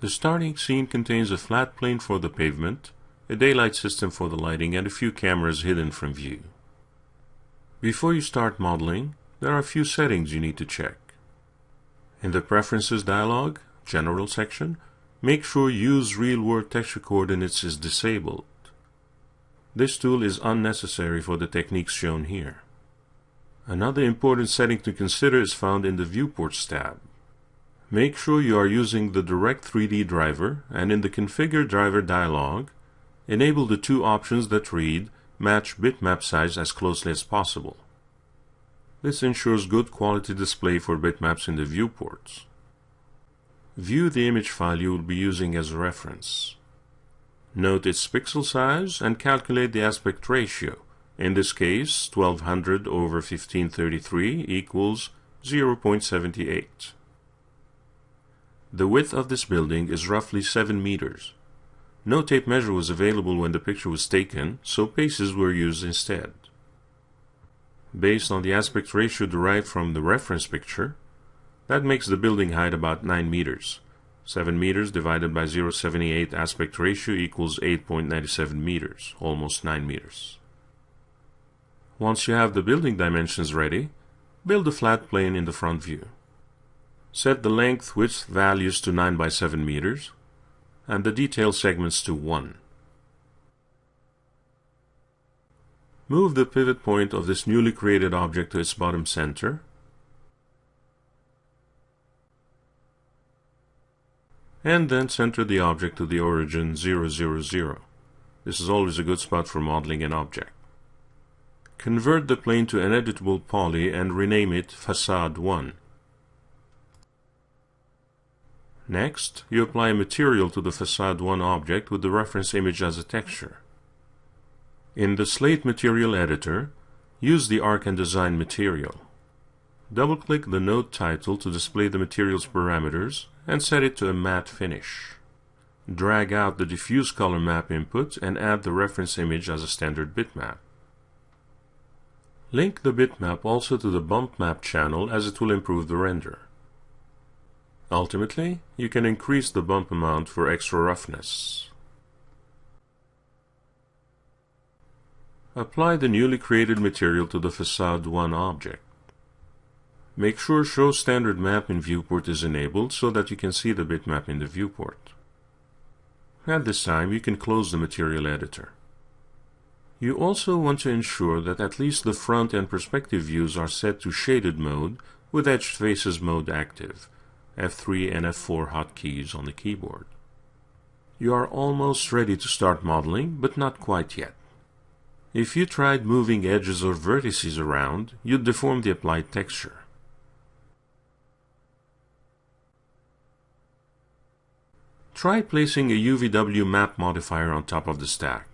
The starting scene contains a flat plane for the pavement, a daylight system for the lighting, and a few cameras hidden from view. Before you start modeling, there are a few settings you need to check. In the Preferences dialog, General section, make sure Use Real-World Texture Coordinates is disabled. This tool is unnecessary for the techniques shown here. Another important setting to consider is found in the Viewports tab. Make sure you are using the Direct 3D driver and in the Configure Driver dialog, enable the two options that read Match bitmap size as closely as possible. This ensures good quality display for bitmaps in the viewports. View the image file you will be using as a reference. Note its pixel size and calculate the aspect ratio. In this case, 1200 over 1533 equals 0.78. The width of this building is roughly 7 meters. No tape measure was available when the picture was taken, so paces were used instead. Based on the aspect ratio derived from the reference picture, that makes the building height about 9 meters. 7 meters divided by 0.78 aspect ratio equals 8.97 meters, almost 9 meters. Once you have the building dimensions ready, build a flat plane in the front view. Set the length width values to 9 by 7 meters and the detail segments to 1. Move the pivot point of this newly created object to its bottom center and then center the object to the origin 0, 0, 0. This is always a good spot for modeling an object. Convert the plane to an editable poly and rename it Facade 1. Next, you apply a material to the Facade 1 object with the reference image as a texture. In the Slate Material Editor, use the Arch and Design material. Double-click the node title to display the material's parameters and set it to a matte finish. Drag out the diffuse color map input and add the reference image as a standard bitmap. Link the bitmap also to the bump map channel as it will improve the render. Ultimately, you can increase the bump amount for extra roughness. Apply the newly created material to the Facade 1 object. Make sure Show Standard Map in Viewport is enabled so that you can see the bitmap in the viewport. At this time, you can close the material editor. You also want to ensure that at least the front and perspective views are set to shaded mode with edged faces mode active F3 and F4 hotkeys on the keyboard. You are almost ready to start modeling, but not quite yet. If you tried moving edges or vertices around, you'd deform the applied texture. Try placing a UVW map modifier on top of the stack.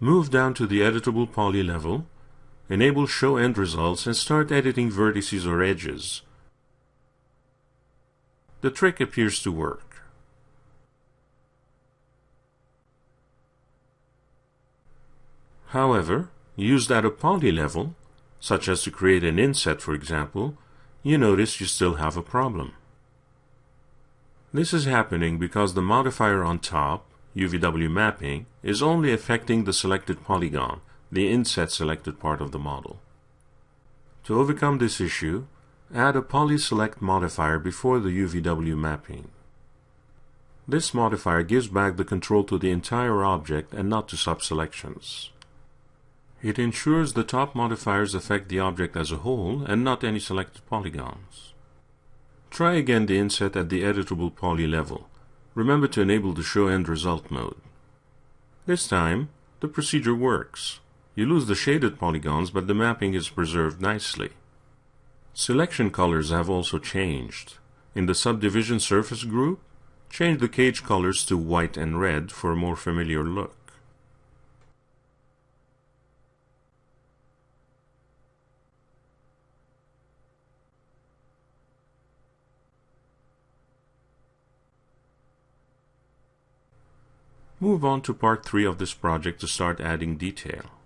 Move down to the editable poly level Enable Show End Results and start editing vertices or edges. The trick appears to work. However, used at a poly level, such as to create an inset for example, you notice you still have a problem. This is happening because the modifier on top, UVW mapping, is only affecting the selected polygon, the inset selected part of the model. To overcome this issue, add a polyselect modifier before the UVW mapping. This modifier gives back the control to the entire object and not to subselections. It ensures the top modifiers affect the object as a whole and not any selected polygons. Try again the inset at the editable poly level. Remember to enable the Show End Result mode. This time, the procedure works. You lose the shaded polygons, but the mapping is preserved nicely. Selection colors have also changed. In the subdivision surface group, change the cage colors to white and red for a more familiar look. Move on to part 3 of this project to start adding detail.